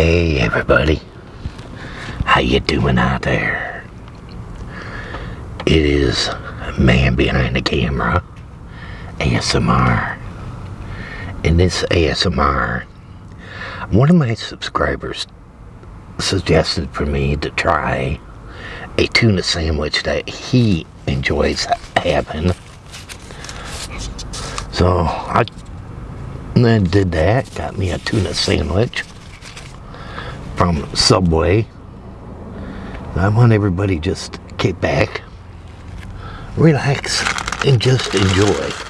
Hey everybody, how you doing out there? It is man behind the camera, ASMR. In this ASMR, one of my subscribers suggested for me to try a tuna sandwich that he enjoys having. So I then did that, got me a tuna sandwich from Subway. I want everybody just kick back, relax, and just enjoy.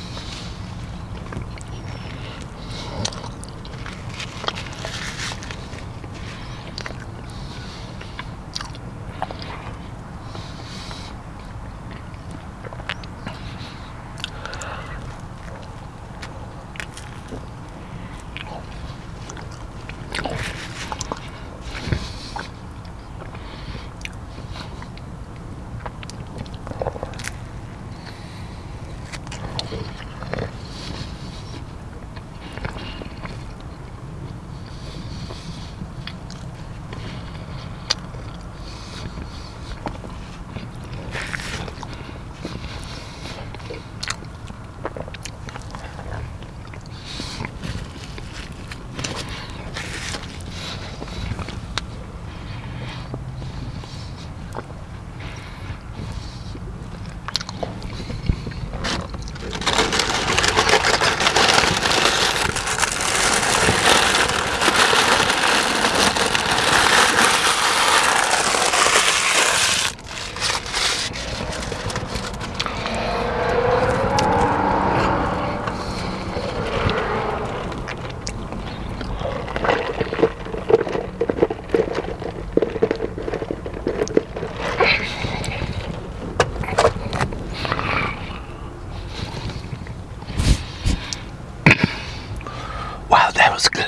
Wow, that was good.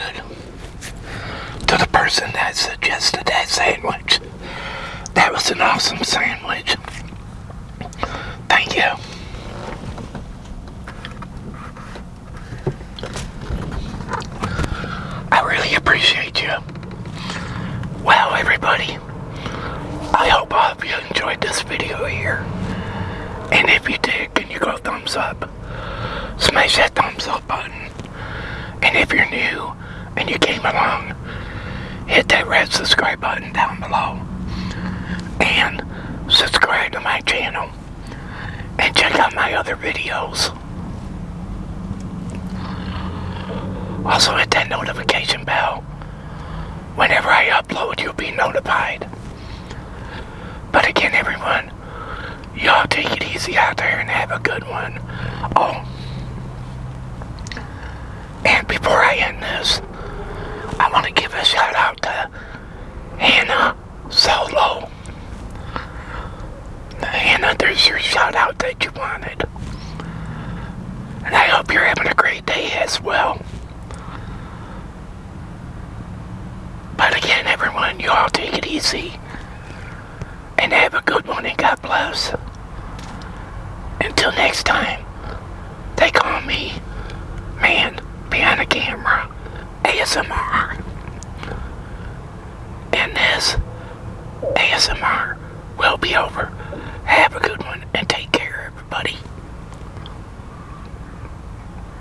To the person that suggested that sandwich, that was an awesome sandwich. Thank you. I really appreciate you. Well, everybody, I hope all of you enjoyed this video here. And if you did, can you go thumbs up? Smash that thumbs up button. And if you're new and you came along, hit that red subscribe button down below. And subscribe to my channel. And check out my other videos. Also hit that notification bell. Whenever I upload, you'll be notified. But again, everyone, y'all take it easy out there and have a good one. Oh, and before I end this, I want to give a shout out to Hannah, your shout out that you wanted. And I hope you're having a great day as well. But again, everyone, you all take it easy. And have a good one and God bless. Until next time, they call me Man Behind the Camera ASMR. And this ASMR will be over. Have a good and take